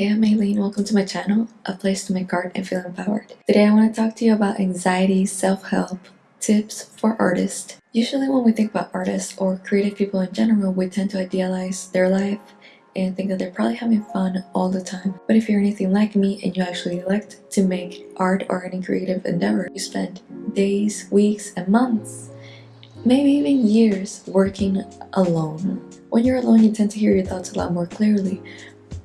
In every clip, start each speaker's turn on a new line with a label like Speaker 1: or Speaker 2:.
Speaker 1: Hey, I'm Aileen. Welcome to my channel, a place to make art and feel empowered. Today I want to talk to you about anxiety, self-help, tips for artists. Usually when we think about artists or creative people in general, we tend to idealize their life and think that they're probably having fun all the time. But if you're anything like me and you actually elect to make art or any creative endeavor, you spend days, weeks, and months, maybe even years working alone. When you're alone, you tend to hear your thoughts a lot more clearly,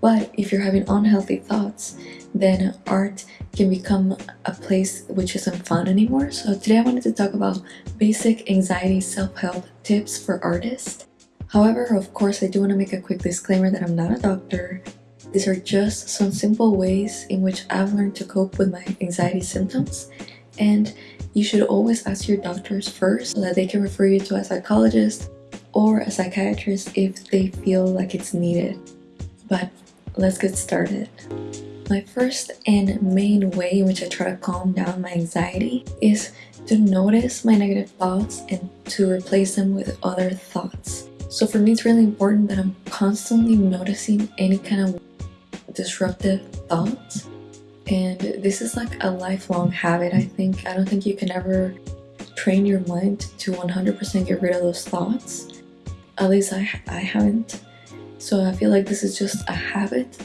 Speaker 1: but if you're having unhealthy thoughts, then art can become a place which isn't fun anymore. So today I wanted to talk about basic anxiety self-help tips for artists. However, of course, I do want to make a quick disclaimer that I'm not a doctor. These are just some simple ways in which I've learned to cope with my anxiety symptoms and you should always ask your doctors first so that they can refer you to a psychologist or a psychiatrist if they feel like it's needed. But let's get started. My first and main way in which I try to calm down my anxiety is to notice my negative thoughts and to replace them with other thoughts. So for me, it's really important that I'm constantly noticing any kind of disruptive thoughts. And this is like a lifelong habit, I think. I don't think you can ever train your mind to 100% get rid of those thoughts. At least I, I haven't. So I feel like this is just a habit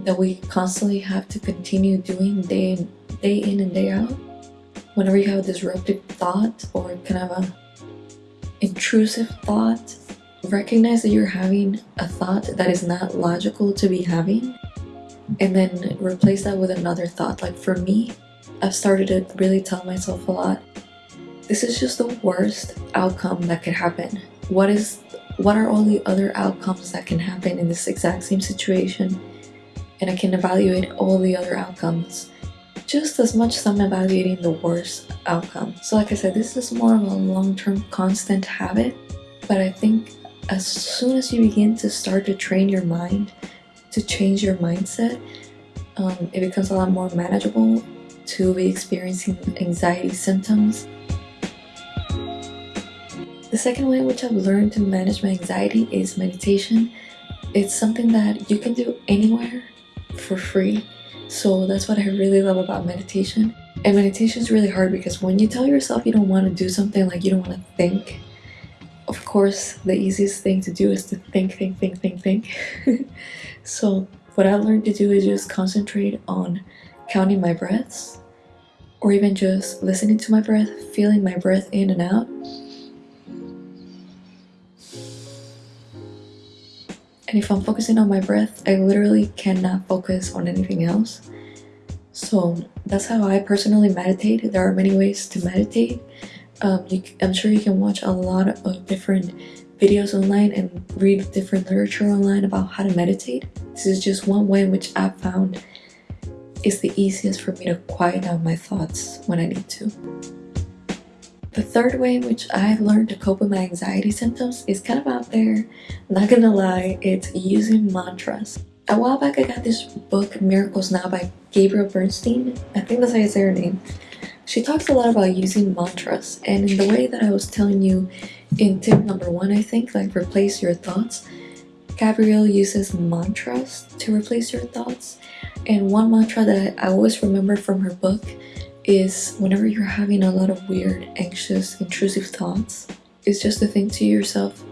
Speaker 1: that we constantly have to continue doing day in, day in and day out. Whenever you have a disruptive thought or kind of a intrusive thought, recognize that you're having a thought that is not logical to be having and then replace that with another thought. Like for me, I've started to really tell myself a lot, this is just the worst outcome that could happen. What is what are all the other outcomes that can happen in this exact same situation? And I can evaluate all the other outcomes. Just as much as I'm evaluating the worst outcome. So like I said, this is more of a long-term constant habit, but I think as soon as you begin to start to train your mind to change your mindset, um, it becomes a lot more manageable to be experiencing anxiety symptoms the second way in which I've learned to manage my anxiety is meditation. It's something that you can do anywhere for free. So that's what I really love about meditation. And meditation is really hard because when you tell yourself you don't want to do something, like you don't want to think, of course, the easiest thing to do is to think, think, think, think, think. so what I've learned to do is just concentrate on counting my breaths or even just listening to my breath, feeling my breath in and out And if I'm focusing on my breath, I literally cannot focus on anything else. So that's how I personally meditate. There are many ways to meditate. Um, you, I'm sure you can watch a lot of different videos online and read different literature online about how to meditate. This is just one way in which I've found is the easiest for me to quiet down my thoughts when I need to. The third way in which I've learned to cope with my anxiety symptoms is kind of out there. Not gonna lie, it's using mantras. A while back I got this book, Miracles Now by Gabrielle Bernstein. I think that's how you say her name. She talks a lot about using mantras and in the way that I was telling you in tip number one, I think, like replace your thoughts. Gabrielle uses mantras to replace your thoughts. And one mantra that I always remember from her book is whenever you're having a lot of weird, anxious, intrusive thoughts, it's just to think to yourself,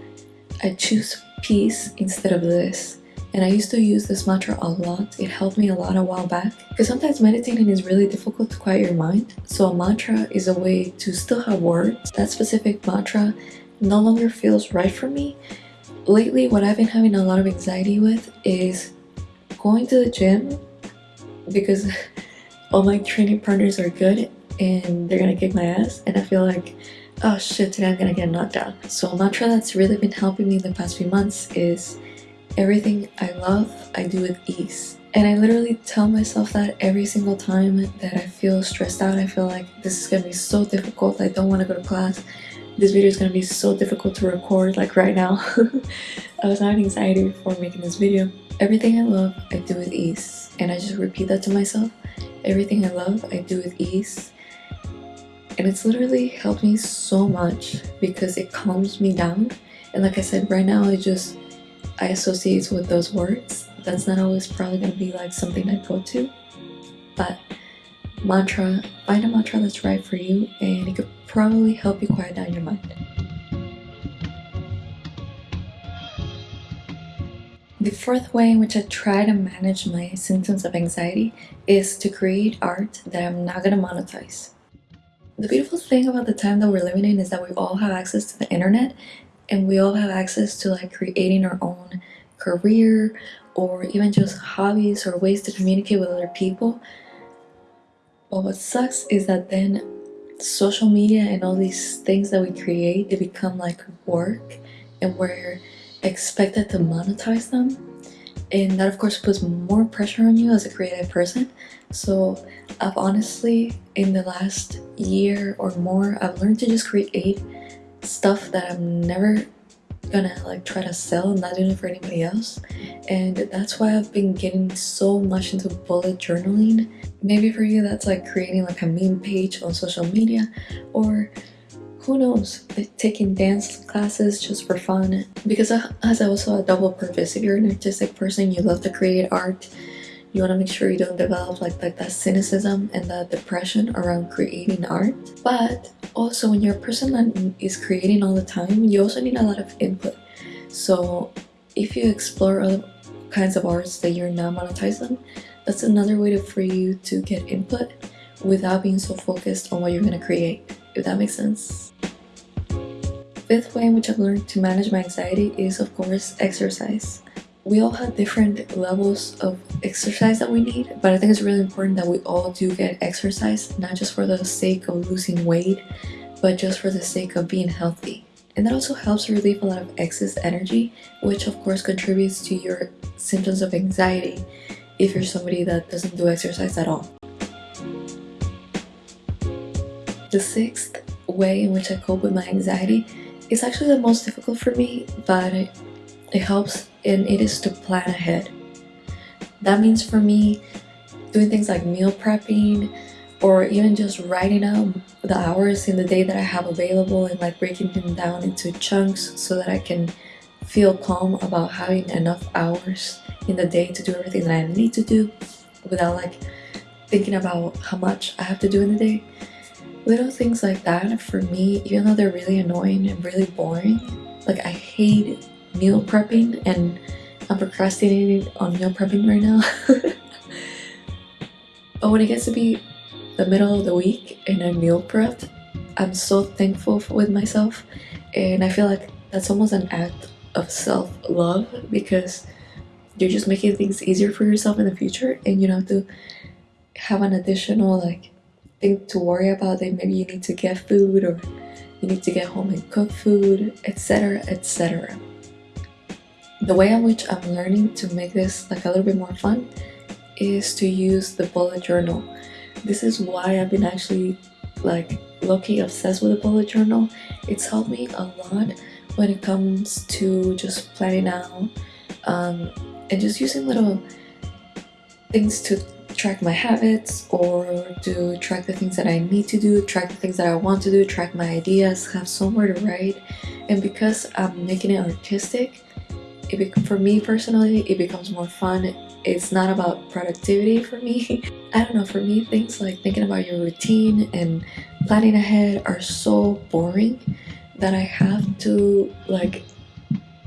Speaker 1: I choose peace instead of this. And I used to use this mantra a lot. It helped me a lot a while back. Because sometimes meditating is really difficult to quiet your mind. So a mantra is a way to still have words. That specific mantra no longer feels right for me. Lately, what I've been having a lot of anxiety with is going to the gym because all my training partners are good and they're gonna kick my ass and I feel like oh shit today I'm gonna get knocked out. So a mantra that's really been helping me the past few months is everything I love I do with ease. And I literally tell myself that every single time that I feel stressed out, I feel like this is gonna be so difficult, I don't want to go to class, this video is gonna be so difficult to record like right now. I was having anxiety before making this video. Everything I love, I do with ease. And I just repeat that to myself Everything I love, I do with ease. And it's literally helped me so much because it calms me down. And like I said, right now I just, I associate with those words. that's not always probably gonna be like something I go to. But mantra, find a mantra that's right for you and it could probably help you quiet down your mind. The fourth way in which I try to manage my symptoms of anxiety is to create art that I'm not gonna monetize. The beautiful thing about the time that we're living in is that we all have access to the internet and we all have access to like creating our own career or even just hobbies or ways to communicate with other people. But what sucks is that then social media and all these things that we create, they become like work and we're expected to monetize them. And that of course puts more pressure on you as a creative person. So I've honestly, in the last year or more, I've learned to just create stuff that I'm never gonna like try to sell i'm not doing it for anybody else and that's why i've been getting so much into bullet journaling maybe for you that's like creating like a meme page on social media or who knows? Taking dance classes just for fun. Because uh, as I also a double purpose if you're an artistic person you love to create art you want to make sure you don't develop like, like that cynicism and that depression around creating art. But also when you're a person that is creating all the time you also need a lot of input. So if you explore other kinds of arts that you're not monetizing that's another way to, for you to get input without being so focused on what you're going to create if that makes sense. Fifth way in which I've learned to manage my anxiety is of course exercise. We all have different levels of exercise that we need but i think it's really important that we all do get exercise not just for the sake of losing weight but just for the sake of being healthy. And that also helps relieve a lot of excess energy which of course contributes to your symptoms of anxiety if you're somebody that doesn't do exercise at all the sixth way in which i cope with my anxiety is actually the most difficult for me but it helps and it is to plan ahead. That means for me, doing things like meal prepping or even just writing out the hours in the day that I have available and like breaking them down into chunks so that I can feel calm about having enough hours in the day to do everything that I need to do without like thinking about how much I have to do in the day. Little things like that for me, even though they're really annoying and really boring, like I hate meal prepping and I'm procrastinating on meal prepping right now. but when it gets to be the middle of the week and I'm meal prepped, I'm so thankful with myself and I feel like that's almost an act of self-love because you're just making things easier for yourself in the future and you don't have to have an additional like thing to worry about that maybe you need to get food or you need to get home and cook food etc etc the way in which I'm learning to make this like a little bit more fun is to use the bullet journal. This is why I've been actually like low-key obsessed with the bullet journal. It's helped me a lot when it comes to just planning out um, and just using little things to track my habits or to track the things that I need to do, track the things that I want to do, track my ideas, have somewhere to write. And because I'm making it artistic, it for me personally it becomes more fun it's not about productivity for me i don't know for me things like thinking about your routine and planning ahead are so boring that i have to like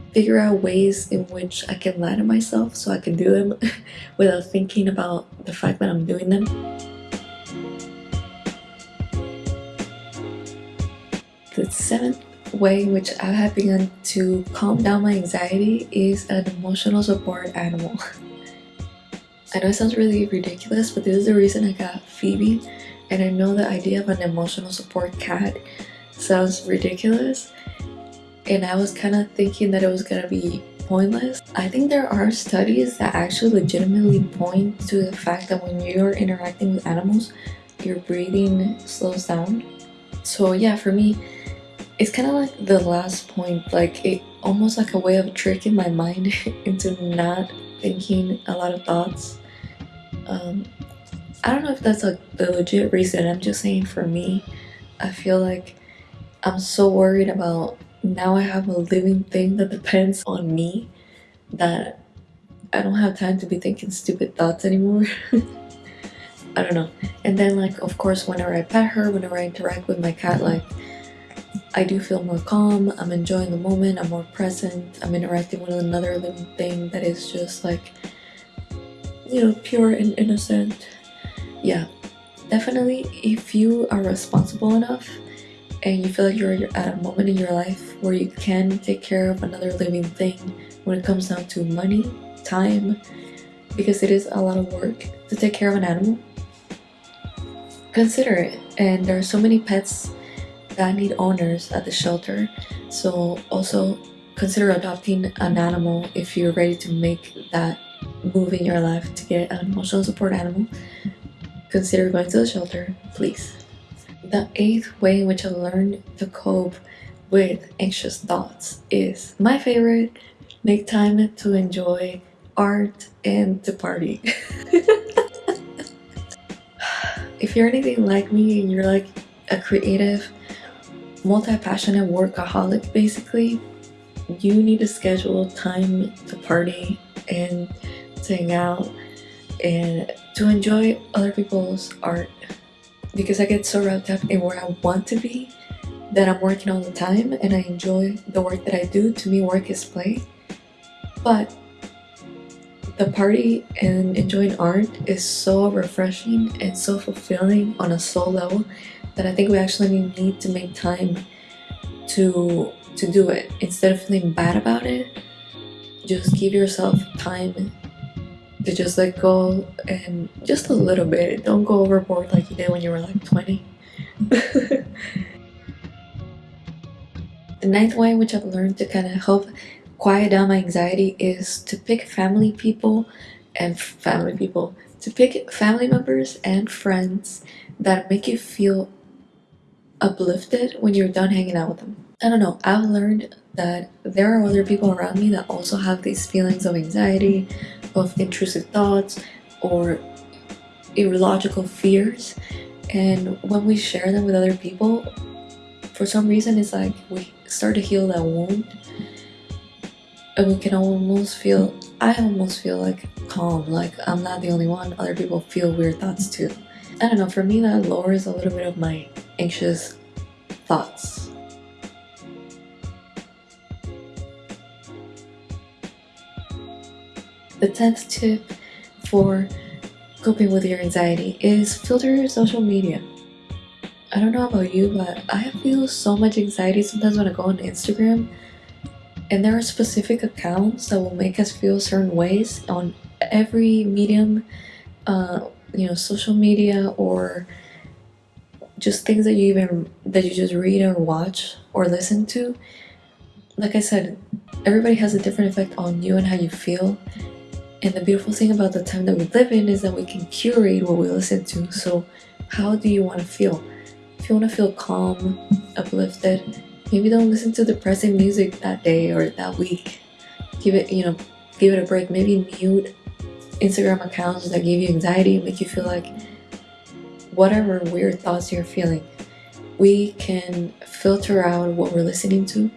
Speaker 1: figure out ways in which i can lie to myself so i can do them without thinking about the fact that i'm doing them the seventh way in which I have begun to calm down my anxiety is an emotional support animal. I know it sounds really ridiculous, but this is the reason I got Phoebe, and I know the idea of an emotional support cat sounds ridiculous, and I was kind of thinking that it was gonna be pointless. I think there are studies that actually legitimately point to the fact that when you're interacting with animals, your breathing slows down. So yeah, for me, it's kind of like the last point like it almost like a way of tricking my mind into not thinking a lot of thoughts um i don't know if that's a, a legit reason i'm just saying for me i feel like i'm so worried about now i have a living thing that depends on me that I don't have time to be thinking stupid thoughts anymore. I don't know. And then like of course whenever I pet her, whenever I interact with my cat, like I do feel more calm, I'm enjoying the moment, I'm more present, I'm interacting with another living thing that is just like, you know, pure and innocent. Yeah, definitely if you are responsible enough and you feel like you're at a moment in your life where you can take care of another living thing when it comes down to money, time, because it is a lot of work to take care of an animal, consider it. And there are so many pets that need owners at the shelter. So also consider adopting an animal if you're ready to make that move in your life to get an emotional support animal. Consider going to the shelter, please. The eighth way in which I learned to cope with anxious thoughts is my favorite, make time to enjoy art and to party. if you're anything like me and you're like a creative multi-passionate workaholic basically you need to schedule time to party and to hang out and to enjoy other people's art because I get so wrapped up in where I want to be that I'm working all the time and I enjoy the work that I do. To me, work is play. But the party and enjoying art is so refreshing and so fulfilling on a soul level that I think we actually need to make time to to do it instead of feeling bad about it just give yourself time to just let go and just a little bit don't go overboard like you did when you were like 20 the ninth way which I've learned to kind of help quiet down my anxiety is to pick family people and family people to pick family members and friends that make you feel uplifted when you're done hanging out with them. I don't know, I've learned that there are other people around me that also have these feelings of anxiety, of intrusive thoughts, or illogical fears. And when we share them with other people, for some reason it's like we start to heal that wound. And we can almost feel, I almost feel like calm, like I'm not the only one, other people feel weird thoughts too. I don't know, for me that lowers a little bit of my anxious thoughts. The 10th tip for coping with your anxiety is filter your social media. I don't know about you, but I feel so much anxiety sometimes when I go on Instagram and there are specific accounts that will make us feel certain ways on every medium, uh, you know, social media or just things that you even that you just read or watch or listen to like i said everybody has a different effect on you and how you feel and the beautiful thing about the time that we live in is that we can curate what we listen to so how do you want to feel if you want to feel calm uplifted maybe don't listen to depressing music that day or that week give it you know give it a break maybe mute instagram accounts that give you anxiety make you feel like whatever weird thoughts you're feeling. We can filter out what we're listening to.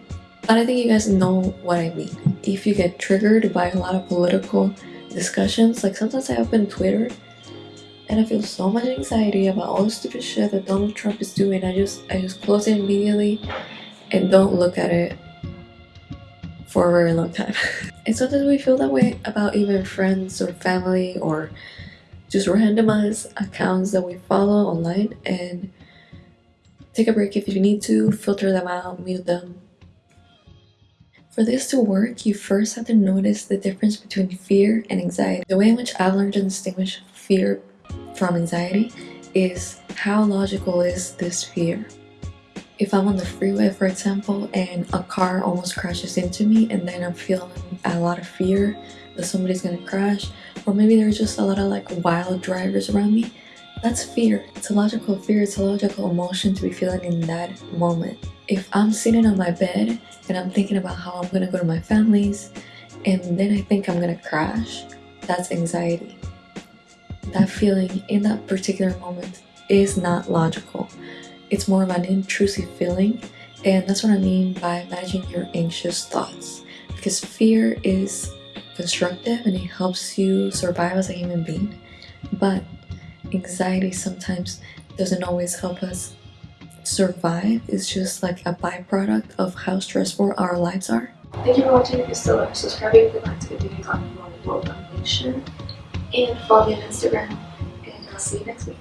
Speaker 1: But I think you guys know what I mean. If you get triggered by a lot of political discussions, like sometimes I open Twitter and I feel so much anxiety about all the stupid shit that Donald Trump is doing. I just I just close it immediately and don't look at it for a very long time. and sometimes we feel that way about even friends or family or just randomize accounts that we follow online and take a break if you need to, filter them out, mute them. For this to work, you first have to notice the difference between fear and anxiety. The way in which I've learned to distinguish fear from anxiety is how logical is this fear. If I'm on the freeway, for example, and a car almost crashes into me and then I'm feeling a lot of fear that somebody's gonna crash, or maybe there's just a lot of like wild drivers around me that's fear it's a logical fear it's a logical emotion to be feeling in that moment if i'm sitting on my bed and i'm thinking about how i'm gonna go to my family's and then i think i'm gonna crash that's anxiety that feeling in that particular moment is not logical it's more of an intrusive feeling and that's what i mean by managing your anxious thoughts because fear is constructive and it helps you survive as a human being. But anxiety sometimes doesn't always help us survive. is just like a byproduct of how stressful our lives are.
Speaker 2: Thank you for watching. If you're still there, subscribe if you'd like to continue talking more about world domination. And follow me on Instagram. And I'll see you next week.